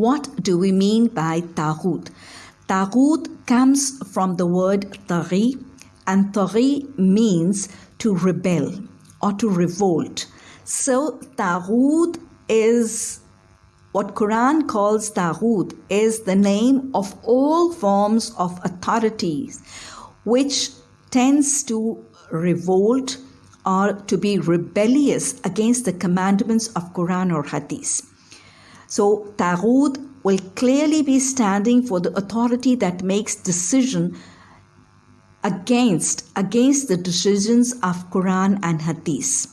What do we mean by Taghut? Taghut comes from the word taghi, and taghi means to rebel or to revolt. So Taghut is what Quran calls Taghut is the name of all forms of authorities which tends to revolt or to be rebellious against the commandments of Quran or Hadith. So Taghut will clearly be standing for the authority that makes decision against against the decisions of Quran and Hadith,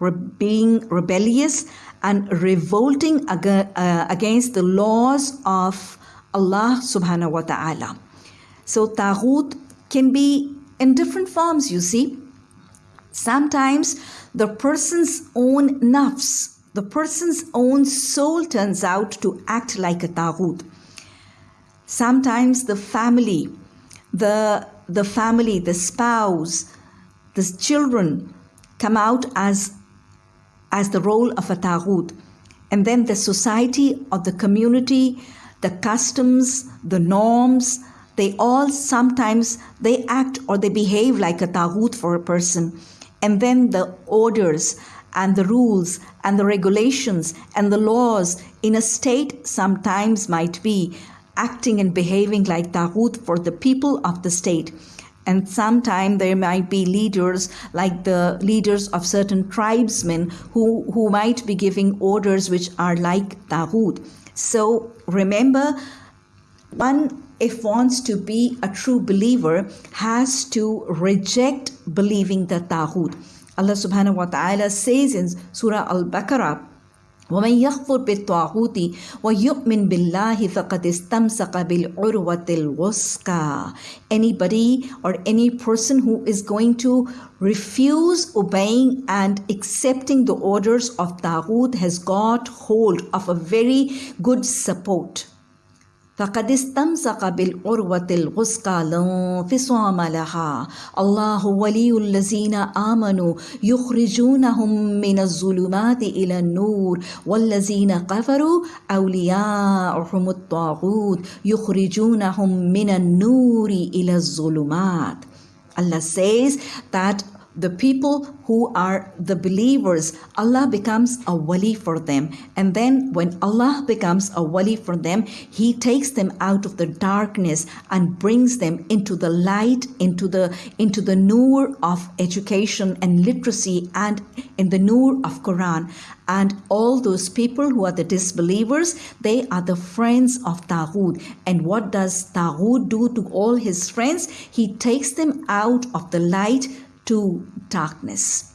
Re- being rebellious and revolting ag- uh, against the laws of Allah subhanahu wa ta'ala. So Taghut can be in different forms, you see. Sometimes the person's own nafs, the person's own soul turns out to act like a taghut. Sometimes the family, the, the family, the spouse, the children come out as, as the role of a taghut. And then the society or the community, the customs, the norms, they all sometimes they act or they behave like a taghut for a person and then the orders and the rules and the regulations and the laws in a state sometimes might be acting and behaving like taghut for the people of the state and sometimes there might be leaders like the leaders of certain tribesmen who, who might be giving orders which are like taghut so remember one if wants to be a true believer has to reject believing the taghut. Allah subhanahu wa ta'ala says in Surah Al-Baqarah, ومن يكفر بالطاغوت ويؤمن بالله فقد استمسك بالعروة الوثقى. Anybody or any person who is going to refuse obeying and accepting the orders of Taghut has got hold of a very good support. فقد استمسك بالعروة الغسقى لا انفصام لها. الله ولي الذين آمنوا يخرجونهم من الظلمات إلى النور والذين كفروا أولياءهم الطاغوت يخرجونهم من النور إلى الظلمات. Allah says that the people who are the believers, Allah becomes a wali for them. And then when Allah becomes a wali for them, He takes them out of the darkness and brings them into the light, into the into the nur of education and literacy and in the nur of Quran. And all those people who are the disbelievers, they are the friends of Taghut. And what does Taghut do to all his friends? He takes them out of the light to darkness.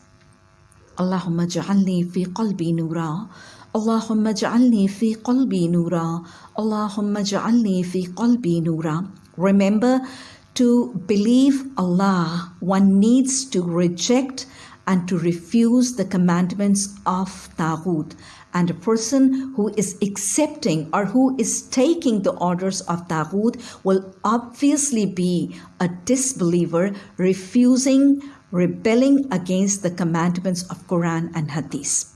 Allahumma ja'alni fi qalbi nura. Allahumma ja'alni fi qalbi nura. Allahumma ja'alni fi qalbi nura. Remember to believe Allah, one needs to reject and to refuse the commandments of Taghut. And a person who is accepting or who is taking the orders of Taghut will obviously be a disbeliever, refusing rebelling against the commandments of Quran and Hadith.